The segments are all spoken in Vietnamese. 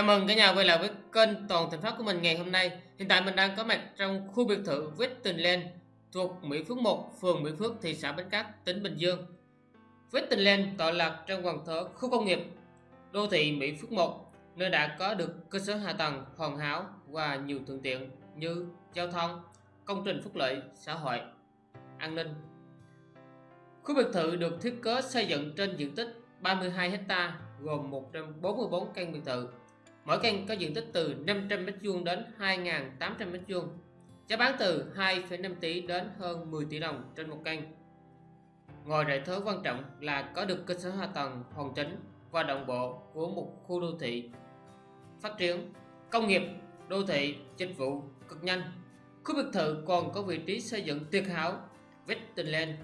Chào mừng cả nhà quay lại với kênh Toàn Thành Phát của mình ngày hôm nay. Hiện tại mình đang có mặt trong khu biệt thự Westinland thuộc Mỹ Phước 1, phường Mỹ Phước, thị xã Bến Cát, tỉnh Bình Dương. Westinland tọa lạc trong quần thể khu công nghiệp đô thị Mỹ Phước 1, nơi đã có được cơ sở hạ tầng hoàn hảo và nhiều thuận tiện như giao thông, công trình phúc lợi xã hội, an ninh. Khu biệt thự được thiết kế xây dựng trên diện tích 32 hectare gồm 144 căn biệt thự Mỗi căn có diện tích từ 500m2 đến 2.800m2, giá bán từ 2,5 tỷ đến hơn 10 tỷ đồng trên một căn. Ngoài lợi thớ quan trọng là có được cơ sở hạ tầng hoàn chỉnh và đồng bộ của một khu đô thị phát triển, công nghiệp, đô thị, dịch vụ cực nhanh. Khu biệt thự còn có vị trí xây dựng tuyệt hảo, Westinland,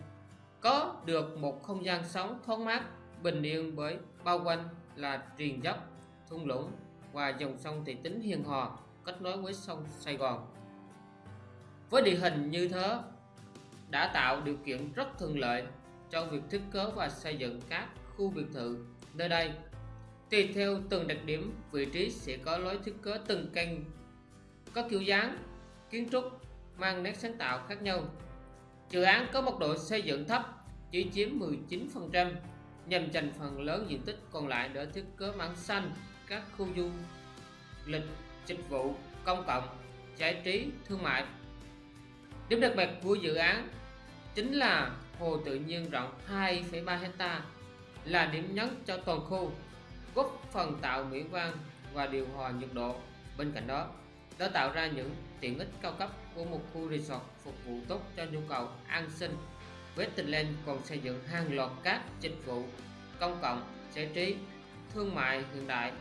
có được một không gian sống thoáng mát, bình yên bởi bao quanh là triền dốc, thung lũng và dòng sông Thị Tính hiền hòa kết nối với sông Sài Gòn. Với địa hình như thế đã tạo điều kiện rất thuận lợi cho việc thiết kế và xây dựng các khu biệt thự nơi đây. Tùy theo từng đặc điểm, vị trí sẽ có lối thiết kế từng căn có kiểu dáng, kiến trúc mang nét sáng tạo khác nhau. Dự án có mật độ xây dựng thấp, chỉ chiếm 19%, nhằm dành phần lớn diện tích còn lại để thiết kế mảng xanh các khu du lịch, dịch vụ, công cộng, giải trí, thương mại. Điểm đặc biệt của dự án chính là hồ tự nhiên rộng 2,3 hecta là điểm nhấn cho toàn khu, góp phần tạo mỹ quan và điều hòa nhiệt độ. Bên cạnh đó, đã tạo ra những tiện ích cao cấp của một khu resort phục vụ tốt cho nhu cầu an sinh. Westland còn xây dựng hàng loạt các dịch vụ công cộng, giải trí, thương mại hiện đại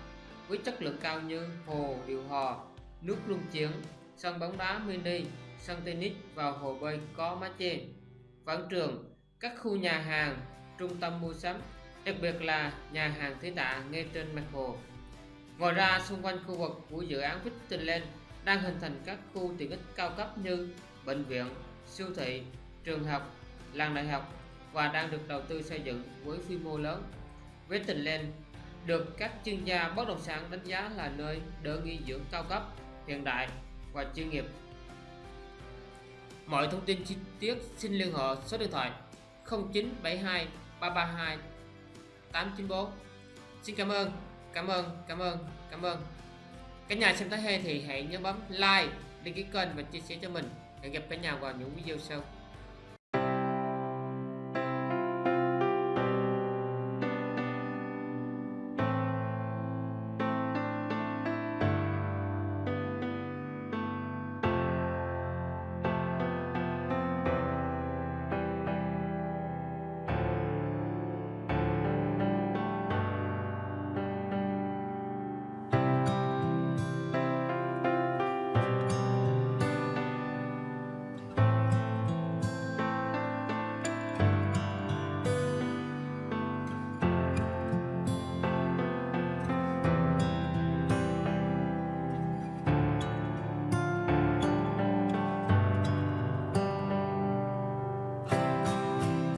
với chất lượng cao như hồ điều hòa, nước luân chuyển, sân bóng đá mini, sân tennis và hồ bơi có mái che, quảng trường, các khu nhà hàng, trung tâm mua sắm, đặc biệt là nhà hàng Thế Tạ ngay trên mặt hồ. Ngoài ra, xung quanh khu vực của dự án Victorland đang hình thành các khu tiện ích cao cấp như bệnh viện, siêu thị, trường học, làng đại học và đang được đầu tư xây dựng với quy mô lớn. Victorland được các chuyên gia bất động sản đánh giá là nơi đỡ nghỉ dưỡng cao cấp, hiện đại và chuyên nghiệp. Mọi thông tin chi tiết xin liên hệ số điện thoại 0972 332 894. Xin cảm ơn, cảm ơn, cảm ơn, cảm ơn. Cả nhà xem thấy hay thì hãy nhớ bấm like, đăng ký kênh và chia sẻ cho mình. Hẹn gặp cả nhà vào những video sau.